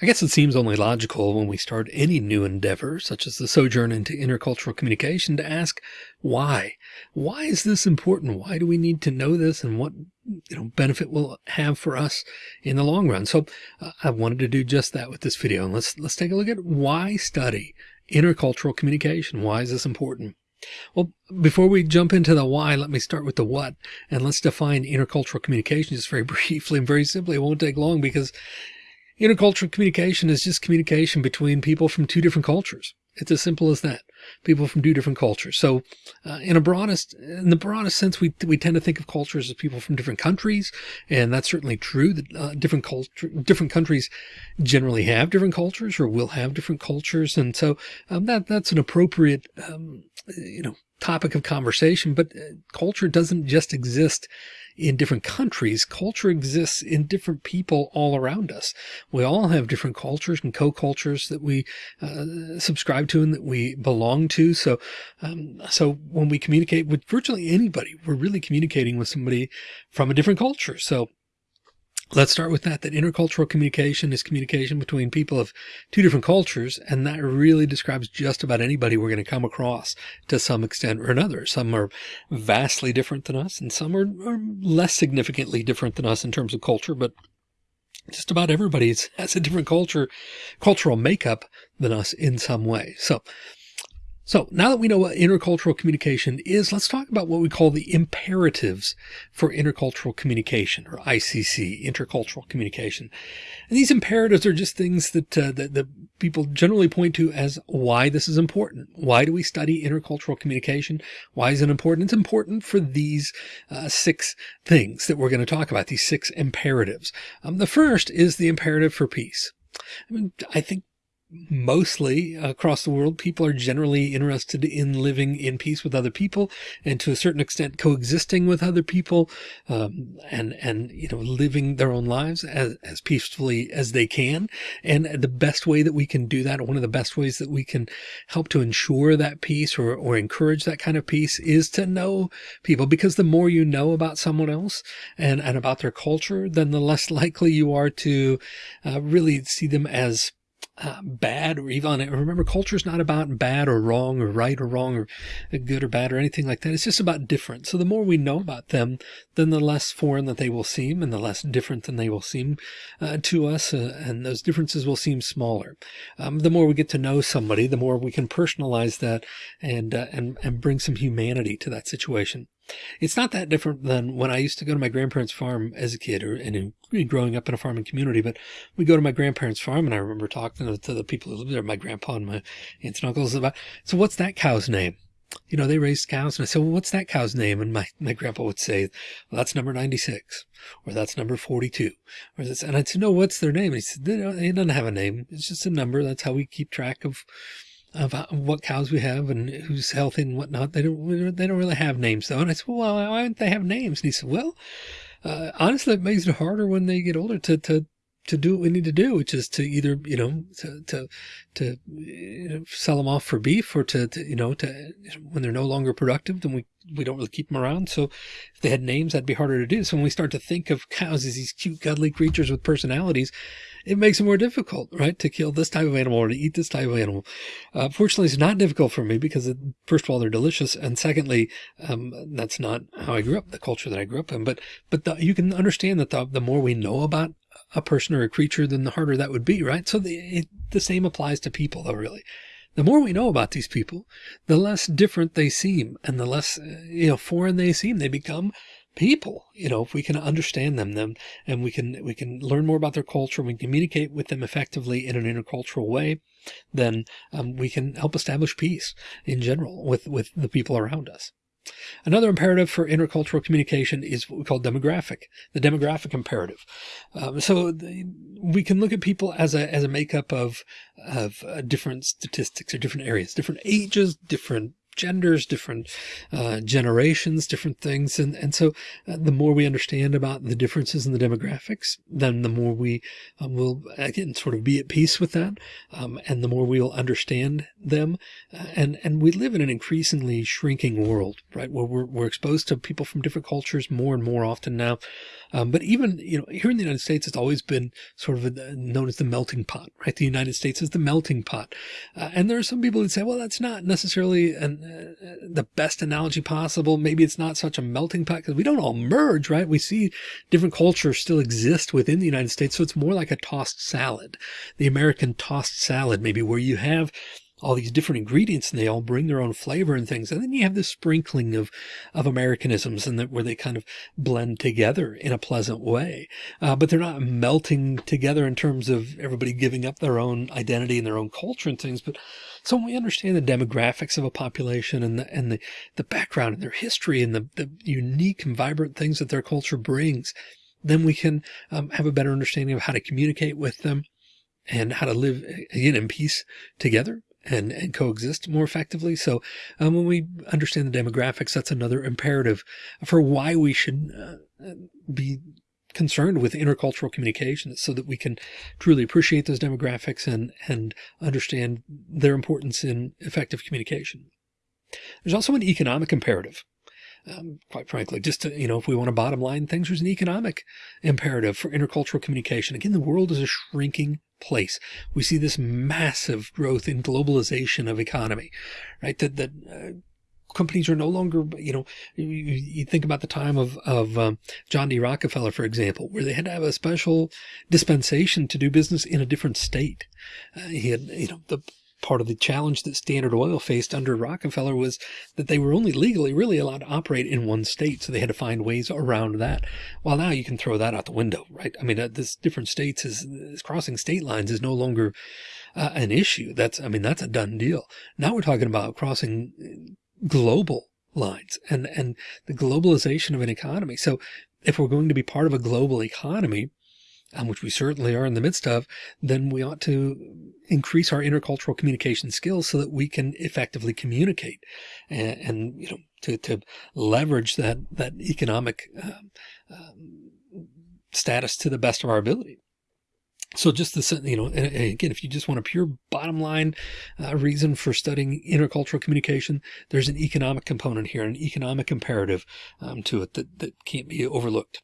I guess it seems only logical when we start any new endeavor, such as the sojourn into intercultural communication, to ask why? Why is this important? Why do we need to know this and what you know, benefit will have for us in the long run? So uh, I wanted to do just that with this video. And let's, let's take a look at why study intercultural communication. Why is this important? Well, before we jump into the why, let me start with the what, and let's define intercultural communication just very briefly and very simply. It won't take long because Intercultural communication is just communication between people from two different cultures. It's as simple as that. People from two different cultures. So, uh, in a broadest, in the broadest sense, we we tend to think of cultures as people from different countries, and that's certainly true. That uh, different culture, different countries generally have different cultures, or will have different cultures, and so um, that that's an appropriate, um, you know, topic of conversation. But uh, culture doesn't just exist in different countries. Culture exists in different people all around us. We all have different cultures and co-cultures that we uh, subscribe to and that we belong to. So, um, so when we communicate with virtually anybody, we're really communicating with somebody from a different culture. So Let's start with that, that intercultural communication is communication between people of two different cultures. And that really describes just about anybody we're going to come across to some extent or another. Some are vastly different than us and some are, are less significantly different than us in terms of culture, but just about everybody has a different culture, cultural makeup than us in some way. So so now that we know what intercultural communication is, let's talk about what we call the imperatives for intercultural communication or ICC, intercultural communication. And these imperatives are just things that, uh, that, that people generally point to as why this is important. Why do we study intercultural communication? Why is it important? It's important for these uh, six things that we're going to talk about, these six imperatives. Um, the first is the imperative for peace. I mean, I think mostly across the world, people are generally interested in living in peace with other people and to a certain extent coexisting with other people um, and, and, you know, living their own lives as, as peacefully as they can. And the best way that we can do that, one of the best ways that we can help to ensure that peace or, or encourage that kind of peace is to know people because the more you know about someone else and, and about their culture, then the less likely you are to uh, really see them as uh, bad or even remember culture is not about bad or wrong or right or wrong or good or bad or anything like that. It's just about different. So the more we know about them, then the less foreign that they will seem and the less different than they will seem uh, to us. Uh, and those differences will seem smaller. Um, the more we get to know somebody, the more we can personalize that and, uh, and, and bring some humanity to that situation. It's not that different than when I used to go to my grandparents' farm as a kid or and growing up in a farming community. But we go to my grandparents' farm and I remember talking to, to the people who live there, my grandpa and my aunts and uncles about, so what's that cow's name? You know, they raised cows and I said, well, what's that cow's name? And my, my grandpa would say, well, that's number 96 or that's number 42 or this. And I'd say, no, what's their name? And he said, they don't, it doesn't have a name. It's just a number. That's how we keep track of of what cows we have and who's healthy and whatnot. They don't, they don't really have names though. And I said, well, why don't they have names? And he said, well, uh, honestly, it makes it harder when they get older to, to, to do what we need to do, which is to either, you know, to, to, to you know, sell them off for beef or to, to, you know, to, when they're no longer productive, then we, we don't really keep them around. So if they had names, that'd be harder to do. So when we start to think of cows as these cute, cuddly creatures with personalities, it makes it more difficult, right? To kill this type of animal or to eat this type of animal. Uh, fortunately, it's not difficult for me because it, first of all, they're delicious. And secondly, um, that's not how I grew up, the culture that I grew up in. But, but the, you can understand that the, the more we know about a person or a creature, then the harder that would be, right? So the, it, the same applies to people though, really. The more we know about these people, the less different they seem and the less, uh, you know, foreign they seem. They become people, you know, if we can understand them, them and we can, we can learn more about their culture, we communicate with them effectively in an intercultural way, then um, we can help establish peace in general with, with the people around us. Another imperative for intercultural communication is what we call demographic, the demographic imperative. Um, so the, we can look at people as a, as a makeup of, of uh, different statistics or different areas, different ages, different genders, different uh, generations, different things. And, and so uh, the more we understand about the differences in the demographics, then the more we um, will, again, sort of be at peace with that. Um, and the more we'll understand them. Uh, and, and we live in an increasingly shrinking world, right? Where we're, we're exposed to people from different cultures more and more often now. Um, but even, you know, here in the United States, it's always been sort of a, known as the melting pot, right? The United States is the melting pot. Uh, and there are some people that say, well, that's not necessarily an, Uh, the best analogy possible. Maybe it's not such a melting pot because we don't all merge, right? We see different cultures still exist within the United States. So it's more like a tossed salad, the American tossed salad, maybe where you have all these different ingredients and they all bring their own flavor and things. And then you have this sprinkling of, of Americanisms and that where they kind of blend together in a pleasant way. Uh, but they're not melting together in terms of everybody giving up their own identity and their own culture and things. But so when we understand the demographics of a population and the, and the, the background and their history and the, the unique and vibrant things that their culture brings, then we can um, have a better understanding of how to communicate with them and how to live again in peace together and, and coexist more effectively. So um, when we understand the demographics, that's another imperative for why we should uh, be concerned with intercultural communication so that we can truly appreciate those demographics and, and understand their importance in effective communication. There's also an economic imperative. Um, quite frankly, just to, you know, if we want to bottom line things, there's an economic imperative for intercultural communication. Again, the world is a shrinking place. We see this massive growth in globalization of economy, right? That, that, uh, companies are no longer, you know, you, you think about the time of, of um, John D. Rockefeller, for example, where they had to have a special dispensation to do business in a different state. Uh, he had, you know, the part of the challenge that Standard Oil faced under Rockefeller was that they were only legally really allowed to operate in one state. So they had to find ways around that. Well, now you can throw that out the window, right? I mean, uh, this different states is, is crossing state lines is no longer uh, an issue. That's, I mean, that's a done deal. Now we're talking about crossing global lines and, and the globalization of an economy. So if we're going to be part of a global economy, um, which we certainly are in the midst of, then we ought to increase our intercultural communication skills so that we can effectively communicate and, and you know, to, to leverage that, that economic um, um, status to the best of our ability. So just the, you know, again, if you just want a pure bottom line uh, reason for studying intercultural communication, there's an economic component here, an economic imperative um, to it that, that can't be overlooked.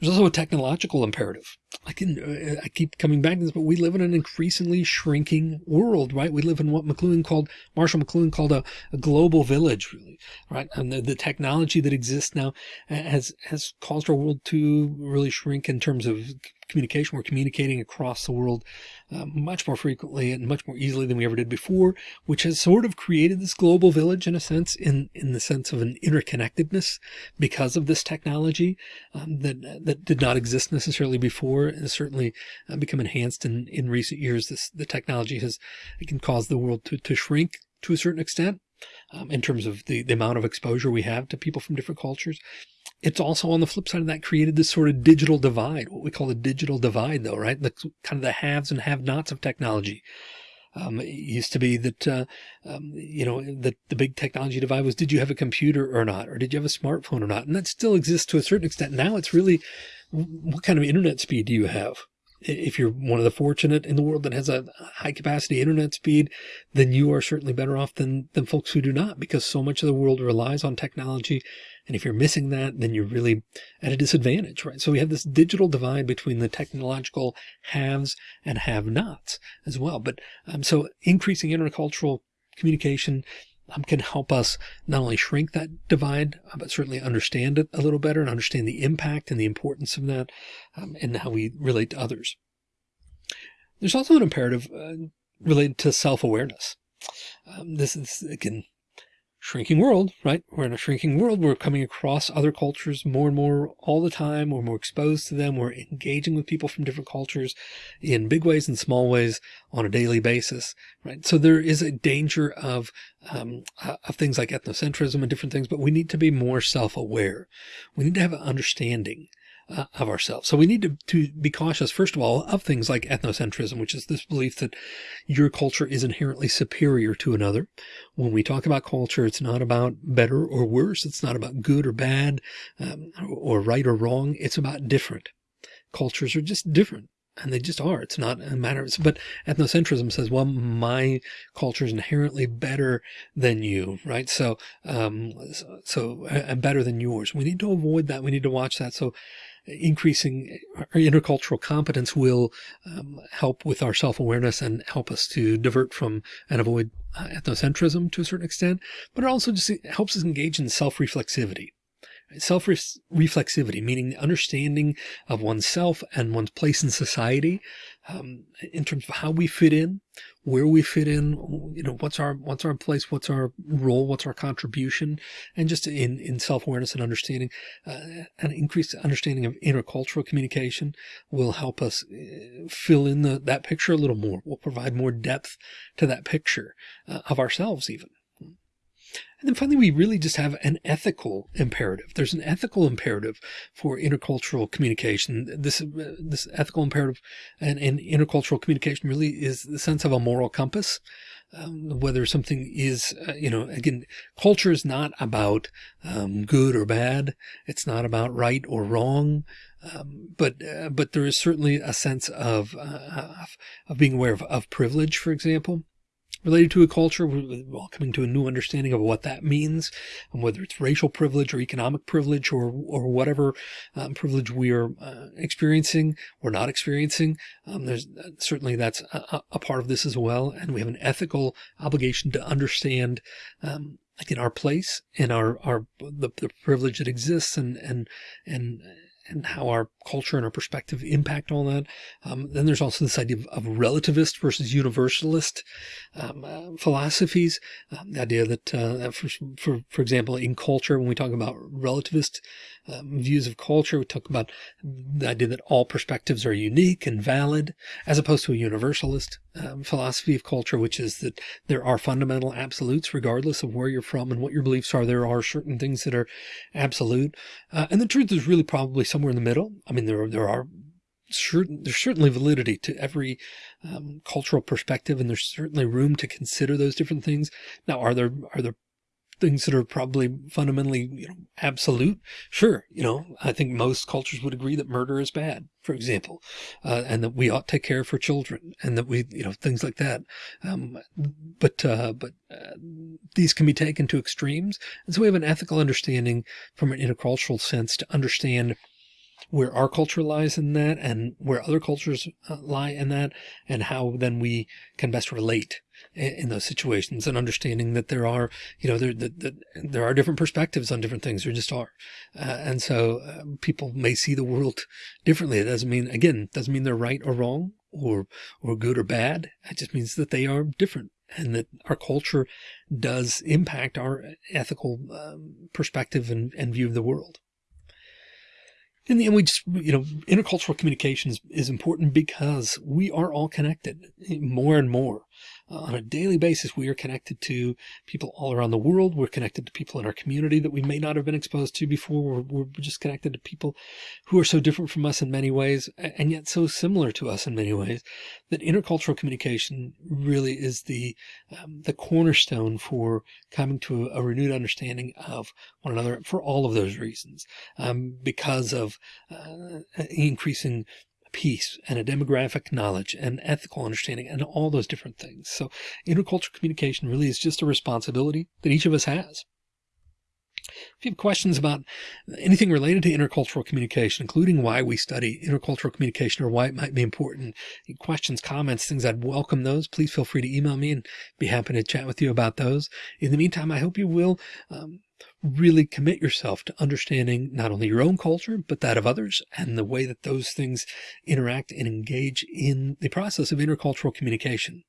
There's also a technological imperative. I can, uh, I keep coming back to this, but we live in an increasingly shrinking world, right? We live in what McLuhan called, Marshall McLuhan called a, a global village, really, right? And the, the, technology that exists now has, has caused our world to really shrink in terms of communication. We're communicating across the world uh, much more frequently and much more easily than we ever did before, which has sort of created this global village in a sense, in, in the sense of an interconnectedness because of this technology um, that, that did not exist necessarily before and certainly uh, become enhanced in, in recent years. This, the technology has, it can cause the world to, to shrink to a certain extent. Um, in terms of the, the amount of exposure we have to people from different cultures. It's also on the flip side of that created this sort of digital divide, what we call the digital divide though, right? The kind of the haves and have nots of technology. Um, it used to be that, uh, um, you know, the, the big technology divide was, did you have a computer or not? Or did you have a smartphone or not? And that still exists to a certain extent. Now it's really, what kind of internet speed do you have? if you're one of the fortunate in the world that has a high capacity internet speed, then you are certainly better off than, than folks who do not, because so much of the world relies on technology and if you're missing that, then you're really at a disadvantage, right? So we have this digital divide between the technological haves and have nots as well. But um, so increasing intercultural communication um, can help us not only shrink that divide, uh, but certainly understand it a little better and understand the impact and the importance of that um, and how we relate to others. There's also an imperative uh, related to self-awareness. Um, this is, again, shrinking world, right? We're in a shrinking world. We're coming across other cultures more and more all the time. We're more exposed to them. We're engaging with people from different cultures in big ways and small ways on a daily basis, right? So there is a danger of, um, uh, of things like ethnocentrism and different things, but we need to be more self-aware. We need to have an understanding uh, of ourselves. So we need to, to be cautious, first of all, of things like ethnocentrism, which is this belief that your culture is inherently superior to another. When we talk about culture, it's not about better or worse. It's not about good or bad um, or right or wrong. It's about different. Cultures are just different. and they just are. It's not a matter of, but ethnocentrism says, well, my culture is inherently better than you, right? So, um, so I'm better than yours. We need to avoid that. We need to watch that. So increasing our intercultural competence will um, help with our self-awareness and help us to divert from and avoid uh, ethnocentrism to a certain extent, but it also just helps us engage in self-reflexivity. Self-reflexivity, meaning the understanding of oneself and one's place in society, um, in terms of how we fit in, where we fit in, you know, what's our, what's our place, what's our role, what's our contribution, and just in, in self-awareness and understanding, uh, an increased understanding of intercultural communication will help us uh, fill in the, that picture a little more, will provide more depth to that picture uh, of ourselves even. And then finally, we really just have an ethical imperative. There's an ethical imperative for intercultural communication. This, uh, this ethical imperative and, and, intercultural communication really is the sense of a moral compass. Um, whether something is, uh, you know, again, culture is not about um, good or bad. It's not about right or wrong. Um, but uh, but there is certainly a sense of, uh, of, of being aware of, of privilege, for example related to a culture, we're coming to a new understanding of what that means, and whether it's racial privilege or economic privilege or or whatever um, privilege we are uh, experiencing or not experiencing. Um, there's uh, certainly that's a, a, part of this as well, and we have an ethical obligation to understand. Um, again, our place and our, our, the, the privilege that exists and, and, and, and how our culture and our perspective impact all that. Um, then there's also this idea of, of relativist versus universalist um, uh, philosophies. Um, the idea that, uh, for, for, for example, in culture, when we talk about relativist um, views of culture, we talk about the idea that all perspectives are unique and valid, as opposed to a universalist um, philosophy of culture, which is that there are fundamental absolutes, regardless of where you're from and what your beliefs are. There are certain things that are absolute. Uh, and the truth is really probably somewhere in the middle. I mean, there, there are certain, there's certainly validity to every um, cultural perspective, and there's certainly room to consider those different things. Now, are there, are there things that are probably fundamentally you know, absolute. Sure. You know, I think most cultures would agree that murder is bad, for example, uh, and that we ought to take care for children and that we, you know, things like that. Um, but, uh, but, uh, these can be taken to extremes. And so we have an ethical understanding from an intercultural sense to understand where our culture lies in that and where other cultures uh, lie in that and how then we can best relate in, those situations and understanding that there are, you know, there, that, there are different perspectives on different things. There just are. Uh, and so uh, people may see the world differently. It doesn't mean, again, doesn't mean they're right or wrong or, or good or bad. It just means that they are different and that our culture does impact our ethical um, perspective and, and view of the world the end, we just, you know, intercultural communication is, is important because we are all connected more and more. Uh, on a daily basis, we are connected to people all around the world. We're connected to people in our community that we may not have been exposed to before. We're, we're just connected to people who are so different from us in many ways, and yet so similar to us in many ways that intercultural communication really is the, um, the cornerstone for coming to a, a, renewed understanding of one another for all of those reasons, um, because of uh, increasing peace and a demographic knowledge and ethical understanding and all those different things. So intercultural communication really is just a responsibility that each of us has. If you have questions about anything related to intercultural communication, including why we study intercultural communication or why it might be important, questions, comments, things, I'd welcome those. Please feel free to email me and be happy to chat with you about those. In the meantime, I hope you will um, really commit yourself to understanding not only your own culture, but that of others and the way that those things interact and engage in the process of intercultural communication.